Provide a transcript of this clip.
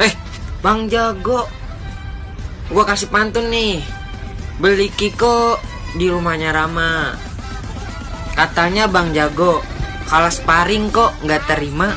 Eh, Bang Jago. Gua kasih pantun nih. Beli Kiko di rumahnya Rama. Katanya Bang Jago, kalah sparring kok nggak terima.